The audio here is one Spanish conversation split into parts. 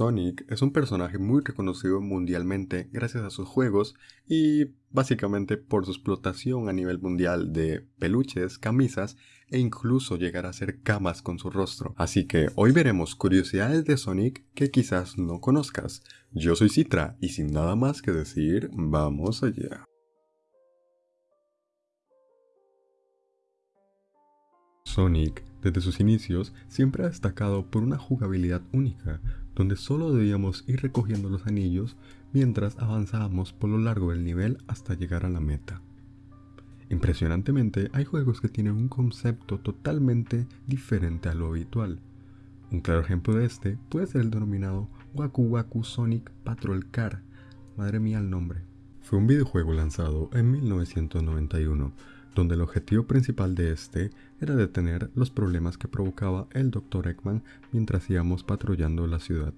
Sonic es un personaje muy reconocido mundialmente gracias a sus juegos y básicamente por su explotación a nivel mundial de peluches, camisas e incluso llegar a hacer camas con su rostro. Así que hoy veremos curiosidades de Sonic que quizás no conozcas. Yo soy Citra y sin nada más que decir, vamos allá. Sonic, desde sus inicios, siempre ha destacado por una jugabilidad única, donde solo debíamos ir recogiendo los anillos mientras avanzábamos por lo largo del nivel hasta llegar a la meta. Impresionantemente, hay juegos que tienen un concepto totalmente diferente a lo habitual. Un claro ejemplo de este puede ser el denominado Waku Waku Sonic Patrol Car. Madre mía el nombre. Fue un videojuego lanzado en 1991 donde el objetivo principal de este era detener los problemas que provocaba el Dr. Eggman mientras íbamos patrullando la ciudad.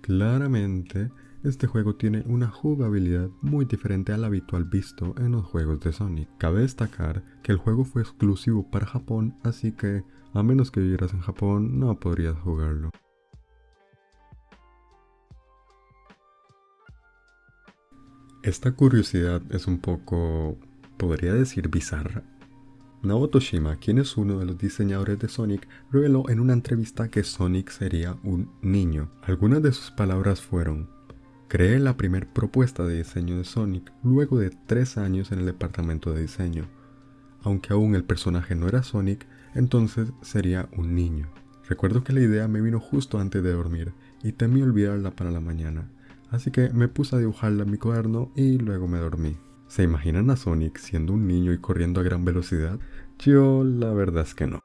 Claramente, este juego tiene una jugabilidad muy diferente al habitual visto en los juegos de Sonic. Cabe destacar que el juego fue exclusivo para Japón, así que a menos que vivieras en Japón no podrías jugarlo. Esta curiosidad es un poco podría decir bizarra. Naoto Shima, quien es uno de los diseñadores de Sonic, reveló en una entrevista que Sonic sería un niño. Algunas de sus palabras fueron, creé la primera propuesta de diseño de Sonic luego de tres años en el departamento de diseño. Aunque aún el personaje no era Sonic, entonces sería un niño. Recuerdo que la idea me vino justo antes de dormir y temí olvidarla para la mañana, así que me puse a dibujarla en mi cuaderno y luego me dormí. ¿Se imaginan a Sonic siendo un niño y corriendo a gran velocidad? Yo la verdad es que no.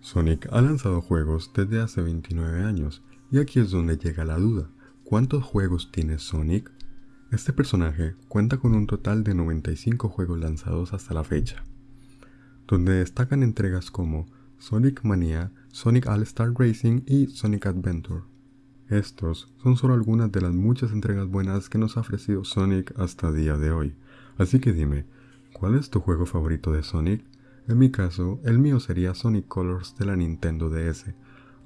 Sonic ha lanzado juegos desde hace 29 años, y aquí es donde llega la duda. ¿Cuántos juegos tiene Sonic? Este personaje cuenta con un total de 95 juegos lanzados hasta la fecha, donde destacan entregas como Sonic Mania, Sonic All-Star Racing y Sonic Adventure. Estos son solo algunas de las muchas entregas buenas que nos ha ofrecido Sonic hasta día de hoy. Así que dime, ¿cuál es tu juego favorito de Sonic? En mi caso, el mío sería Sonic Colors de la Nintendo DS.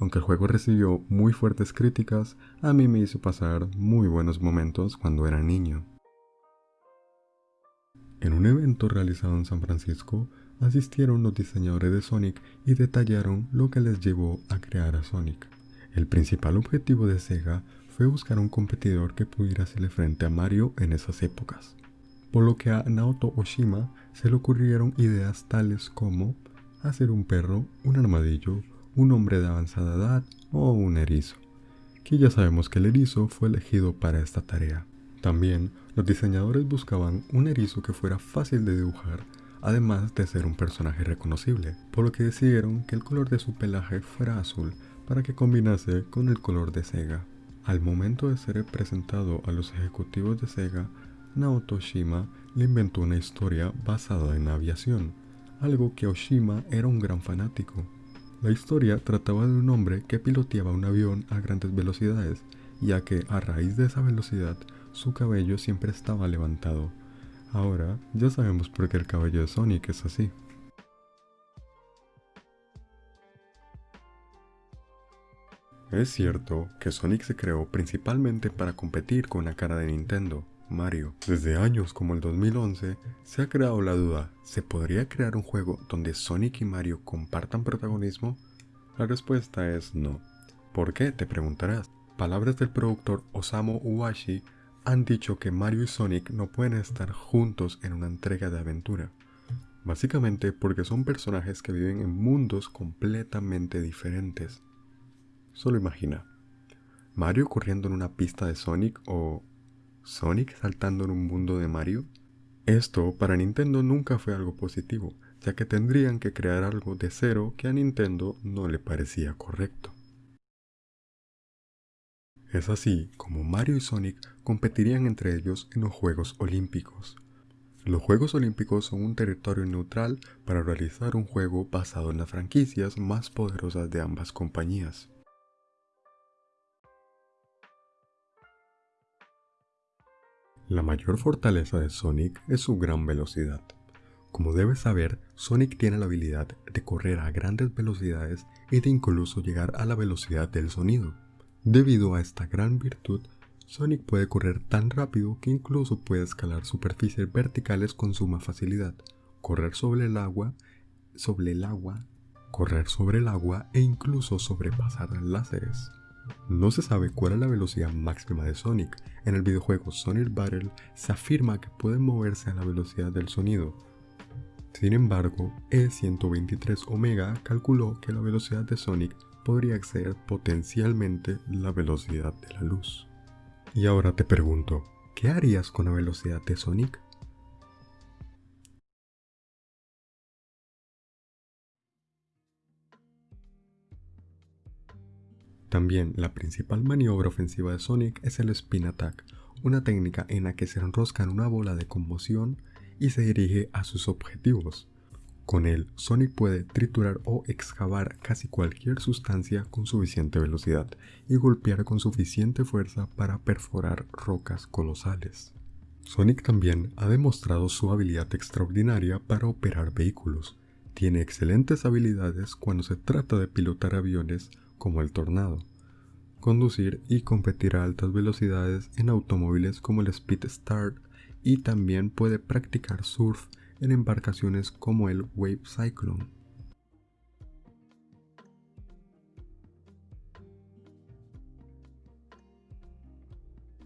Aunque el juego recibió muy fuertes críticas, a mí me hizo pasar muy buenos momentos cuando era niño. En un evento realizado en San Francisco, asistieron los diseñadores de Sonic y detallaron lo que les llevó a crear a Sonic. El principal objetivo de Sega fue buscar un competidor que pudiera hacerle frente a Mario en esas épocas, por lo que a Naoto Oshima se le ocurrieron ideas tales como hacer un perro, un armadillo, un hombre de avanzada edad o un erizo, que ya sabemos que el erizo fue elegido para esta tarea. También los diseñadores buscaban un erizo que fuera fácil de dibujar, además de ser un personaje reconocible, por lo que decidieron que el color de su pelaje fuera azul para que combinase con el color de Sega. Al momento de ser presentado a los ejecutivos de Sega, Naoto Shima le inventó una historia basada en aviación, algo que Oshima era un gran fanático. La historia trataba de un hombre que piloteaba un avión a grandes velocidades, ya que a raíz de esa velocidad su cabello siempre estaba levantado. Ahora ya sabemos por qué el cabello de Sonic es así. Es cierto que Sonic se creó principalmente para competir con la cara de Nintendo, Mario. Desde años como el 2011 se ha creado la duda, ¿se podría crear un juego donde Sonic y Mario compartan protagonismo? La respuesta es no. ¿Por qué? Te preguntarás. Palabras del productor Osamu Uwashi han dicho que Mario y Sonic no pueden estar juntos en una entrega de aventura. Básicamente porque son personajes que viven en mundos completamente diferentes. Solo imagina, Mario corriendo en una pista de Sonic o Sonic saltando en un mundo de Mario. Esto para Nintendo nunca fue algo positivo, ya que tendrían que crear algo de cero que a Nintendo no le parecía correcto. Es así como Mario y Sonic competirían entre ellos en los Juegos Olímpicos. Los Juegos Olímpicos son un territorio neutral para realizar un juego basado en las franquicias más poderosas de ambas compañías. La mayor fortaleza de Sonic es su gran velocidad. Como debes saber, Sonic tiene la habilidad de correr a grandes velocidades y de incluso llegar a la velocidad del sonido. Debido a esta gran virtud, Sonic puede correr tan rápido que incluso puede escalar superficies verticales con suma facilidad, correr sobre el agua, sobre el agua, correr sobre el agua e incluso sobrepasar láseres. No se sabe cuál es la velocidad máxima de Sonic. En el videojuego Sonic Battle se afirma que puede moverse a la velocidad del sonido. Sin embargo, E123 Omega calculó que la velocidad de Sonic podría ser potencialmente la velocidad de la luz. Y ahora te pregunto, ¿qué harías con la velocidad de Sonic? También la principal maniobra ofensiva de Sonic es el Spin Attack, una técnica en la que se enrosca en una bola de conmoción y se dirige a sus objetivos. Con él, Sonic puede triturar o excavar casi cualquier sustancia con suficiente velocidad y golpear con suficiente fuerza para perforar rocas colosales. Sonic también ha demostrado su habilidad extraordinaria para operar vehículos. Tiene excelentes habilidades cuando se trata de pilotar aviones como el Tornado, conducir y competir a altas velocidades en automóviles como el Speed Start y también puede practicar surf en embarcaciones como el Wave Cyclone.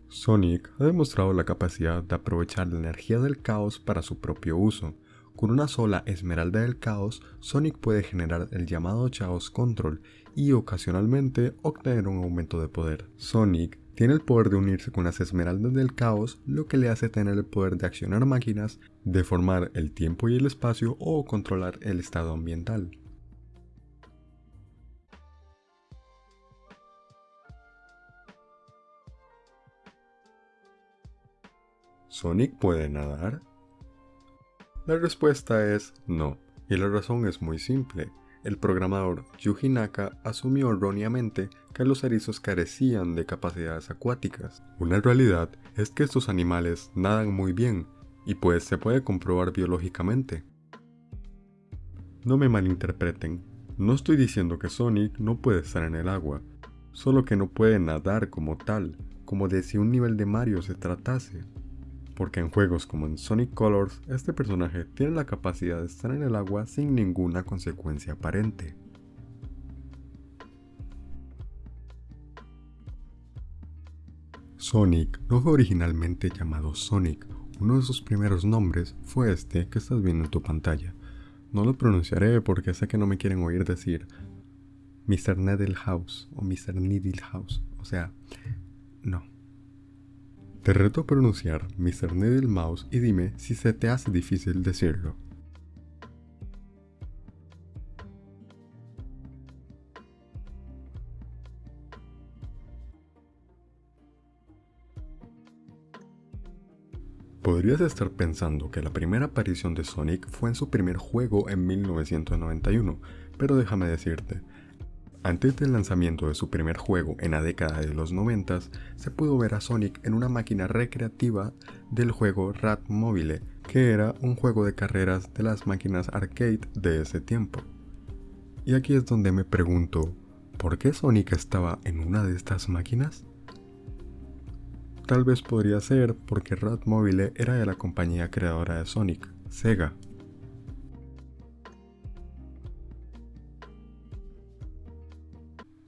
Sonic ha demostrado la capacidad de aprovechar la energía del caos para su propio uso. Con una sola esmeralda del caos, Sonic puede generar el llamado Chaos Control y ocasionalmente obtener un aumento de poder. Sonic tiene el poder de unirse con las esmeraldas del caos, lo que le hace tener el poder de accionar máquinas, deformar el tiempo y el espacio o controlar el estado ambiental. ¿Sonic puede nadar? La respuesta es no, y la razón es muy simple el programador Yuji Naka asumió erróneamente que los erizos carecían de capacidades acuáticas. Una realidad es que estos animales nadan muy bien, y pues se puede comprobar biológicamente. No me malinterpreten, no estoy diciendo que Sonic no puede estar en el agua, solo que no puede nadar como tal, como de si un nivel de Mario se tratase porque en juegos como en Sonic Colors, este personaje tiene la capacidad de estar en el agua sin ninguna consecuencia aparente. Sonic no fue originalmente llamado Sonic, uno de sus primeros nombres fue este que estás viendo en tu pantalla. No lo pronunciaré porque sé que no me quieren oír decir Mr. Needlehouse o Mr. Needlehouse, o sea, no. Te reto a pronunciar Mr. Needle Mouse y dime si se te hace difícil decirlo. Podrías estar pensando que la primera aparición de Sonic fue en su primer juego en 1991, pero déjame decirte, antes del lanzamiento de su primer juego en la década de los 90, se pudo ver a Sonic en una máquina recreativa del juego Rat Mobile, que era un juego de carreras de las máquinas arcade de ese tiempo. Y aquí es donde me pregunto, ¿por qué Sonic estaba en una de estas máquinas? Tal vez podría ser porque Rat Mobile era de la compañía creadora de Sonic, Sega,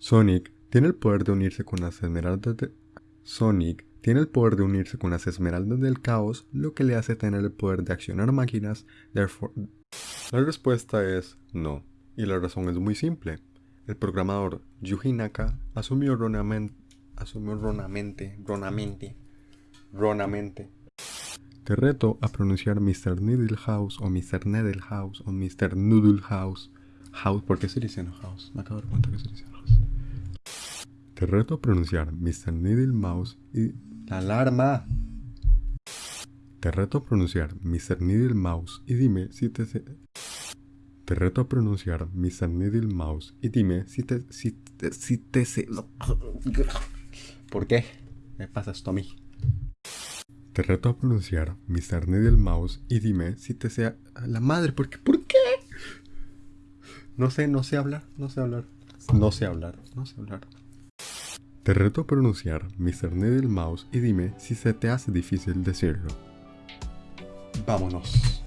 Sonic tiene el poder de unirse con las esmeraldas. Sonic tiene el poder de unirse con las esmeraldas del caos, lo que le hace tener el poder de accionar máquinas, therefore... La respuesta es no, y la razón es muy simple. El programador Yuji Naka asumió erróneamente... Asumió. Ronamente... Ronamente... Te reto a pronunciar Mr. Needle House o Mr. Needle House o Mr. Noodle House. ¿por qué se dice house? Me acabo de dar cuenta que se dice house. Te reto a pronunciar Mr. Needle Mouse y... ¡La alarma! Te reto a pronunciar Mr. Needle Mouse y dime si te... Te reto a pronunciar Mr. Needle Mouse y dime si te... Si te... Si te ¿Por qué? Me pasa esto a mí. Te reto a pronunciar Mr. Needle Mouse y dime si te sea la madre, porque ¿por qué? No sé, no sé hablar, no sé hablar. No sé hablar, no sé hablar. Te reto a pronunciar Mr. Needle Mouse y dime si se te hace difícil decirlo. Vámonos.